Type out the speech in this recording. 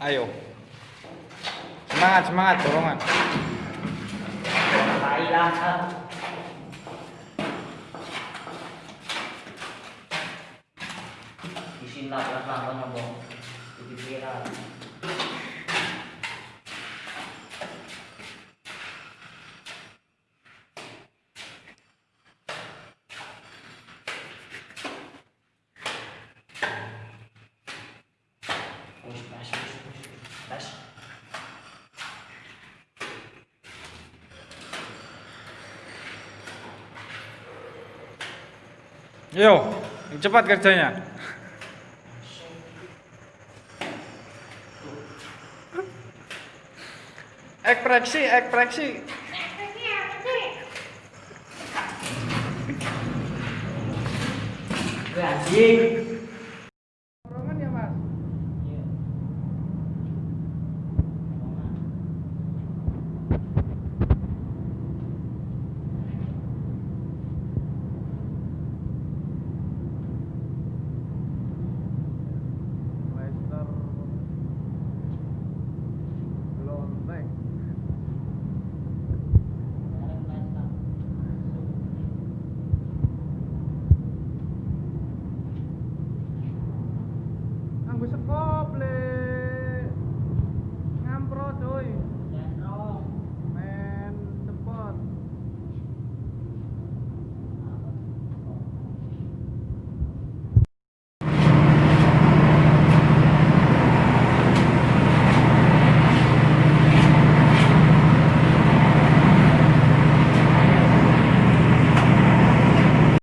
ayo. Semangat semangat dorongan. Thailand. Di sini lah, lah, lah, lah, lah, Push. Yo, cepat kerjanya. Ekspresi, ekspresi. Gue anjing. It's a problem.